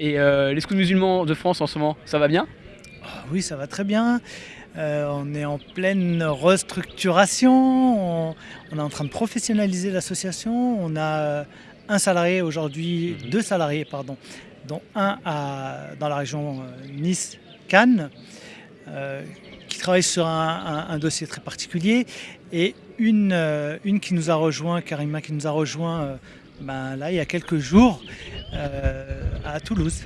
Et les scouts musulmans de France en ce moment, ça va bien? Ah Oui, ça va très bien. on est en pleine restructuration, on, est en train de professionnaliser l'association. On a un salarié aujourd'hui, mhm. deux salariés, pardon, dont un dans la région Nice-Cannes qui travaille sur un, dossier très particulier, et une, euh, une qui nous a rejoint, Karima, qui nous a rejoint euh, ben, là il y a quelques jours euh, à Toulouse.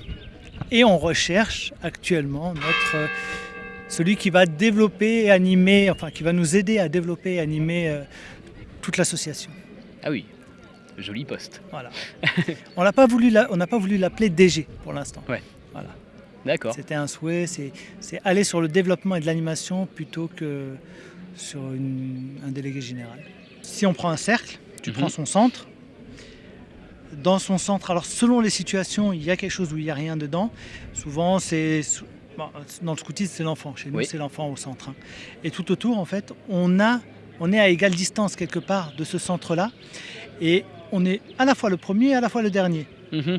Et on recherche actuellement notre, celui qui va développer et animer, enfin qui va nous aider à développer et animer toute l'association. Ah oui, joli poste. Voilà. on n'a pas voulu l'appeler DG pour l'instant. Ouais. Voilà. C'était un souhait, c'est aller sur le développement et de l'animation plutôt que sur un délégué général. Si on prend un cercle, tu prends mhm. son centre. Dans son centre, alors selon les situations, il y a quelque chose où il n'y a rien dedans. Souvent, c'est dans le scoutisme, c'est l'enfant. Chez nous, c'est l'enfant au centre. Hein. Et tout autour, en fait, on, a, on est à égale distance quelque part de ce centre-là. Et on est à la fois le premier et à la fois le dernier. Mhm.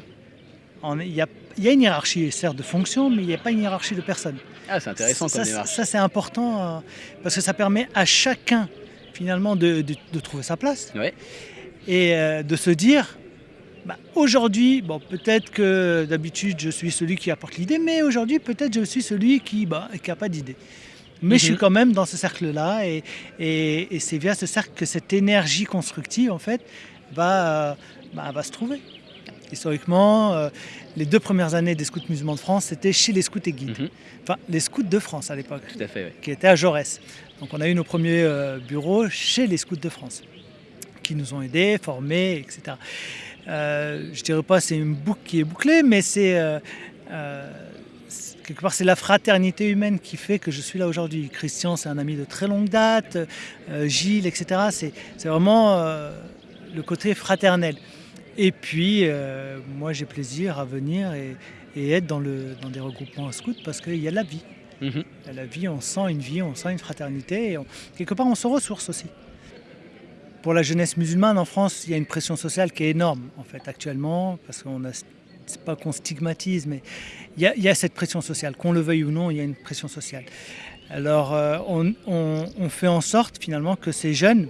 Il y a il y a une hiérarchie, certes, de fonction, mais il n'y a pas une hiérarchie de personnes. Ah, c'est intéressant ça, comme Ça, c'est important euh, parce que ça permet à chacun, finalement, de, trouver sa place. Et euh, de se dire, bah, aujourd'hui, bon, peut-être que d'habitude, je suis celui qui apporte l'idée, mais aujourd'hui, peut-être je suis celui qui n'a bah, pas d'idée. Mais je suis mhm. quand même dans ce cercle-là, et, et, c'est via ce cercle que cette énergie constructive, en fait, va, bah, va se trouver. Historiquement, euh, les deux premières années des scouts musulmans de France, c'était chez les scouts et guides. Mhm. Enfin, les scouts de France à l'époque. Tout à fait, Qui étaient à Jaurès. Donc on a eu nos premiers euh, bureaux chez les scouts de France, qui nous ont aidés, formés, etc. Euh, je dirais pas c'est une boucle qui est bouclée, mais c'est... Euh, quelque part, c'est la fraternité humaine qui fait que je suis là aujourd'hui. Christian, c'est un ami de très longue date, Gilles, etc. C'est vraiment le côté fraternel. Et puis, euh, moi, j'ai plaisir à venir et, être dans, le, dans des regroupements scouts parce qu'il y a la vie. Il y a la vie, on sent une vie, on sent une fraternité et quelque part, on se ressource aussi. Pour la jeunesse musulmane en France, il y a une pression sociale qui est énorme, en fait, actuellement, parce qu'on a c'est pas qu'on stigmatise, mais il y, a, cette pression sociale. Qu'on le veuille ou non, il y a une pression sociale. Alors, euh, on, fait en sorte finalement que ces jeunes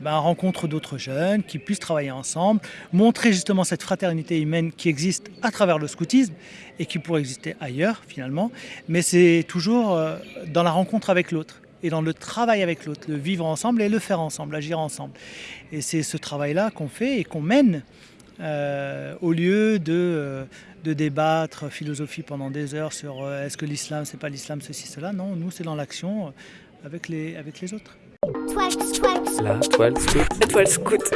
ben, rencontre d'autres jeunes, qui puissent travailler ensemble, montrer justement cette fraternité humaine qui existe à travers le scoutisme et qui pourrait exister ailleurs finalement, mais c'est toujours euh, dans la rencontre avec l'autre et dans le travail avec l'autre, le vivre ensemble et le faire ensemble, agir ensemble. Et c'est ce travail-là qu'on fait et qu'on mène euh, au lieu de, euh, de, débattre philosophie pendant des heures sur est-ce que l'islam, c'est pas l'islam, ceci, cela. Non, nous, c'est dans l'action avec les, avec les autres. La toile scout. La toile scout.